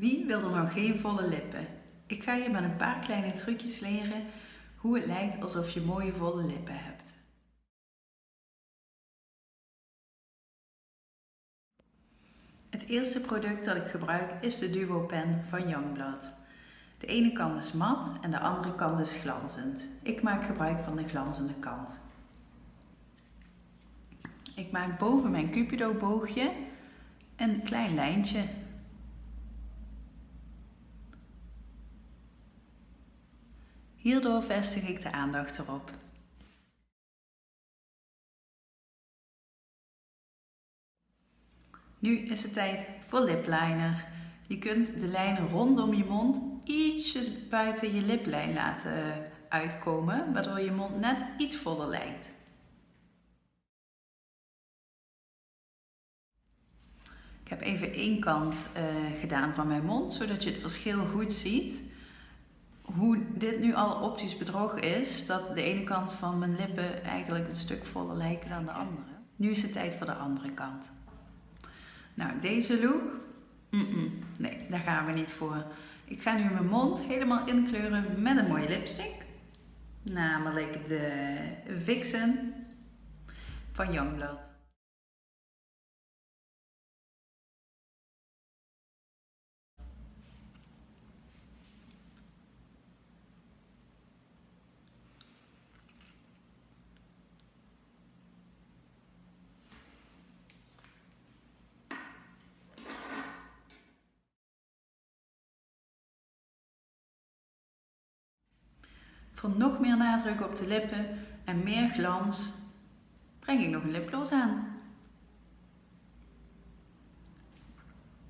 Wie wil er nog geen volle lippen? Ik ga je met een paar kleine trucjes leren hoe het lijkt alsof je mooie volle lippen hebt. Het eerste product dat ik gebruik is de Duo Pen van Youngblood. De ene kant is mat en de andere kant is glanzend. Ik maak gebruik van de glanzende kant. Ik maak boven mijn cupido boogje een klein lijntje Hierdoor vestig ik de aandacht erop. Nu is het tijd voor lipliner. Je kunt de lijnen rondom je mond ietsjes buiten je liplijn laten uitkomen, waardoor je mond net iets voller lijkt. Ik heb even één kant uh, gedaan van mijn mond, zodat je het verschil goed ziet hoe dit nu al optisch bedrog is, dat de ene kant van mijn lippen eigenlijk een stuk voller lijken dan de andere. Nu is het tijd voor de andere kant. Nou, deze look, nee, daar gaan we niet voor. Ik ga nu mijn mond helemaal inkleuren met een mooie lipstick. Namelijk de Vixen van Youngblood. Voor nog meer nadruk op de lippen en meer glans breng ik nog een lipgloss aan.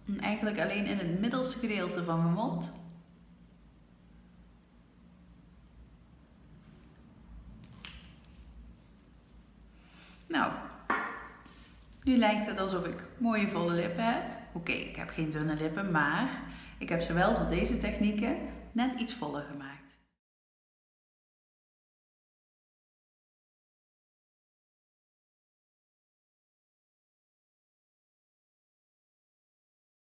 En eigenlijk alleen in het middelste gedeelte van mijn mond. Nou, nu lijkt het alsof ik mooie volle lippen heb. Oké, ik heb geen dunne lippen, maar ik heb ze wel door deze technieken net iets voller gemaakt.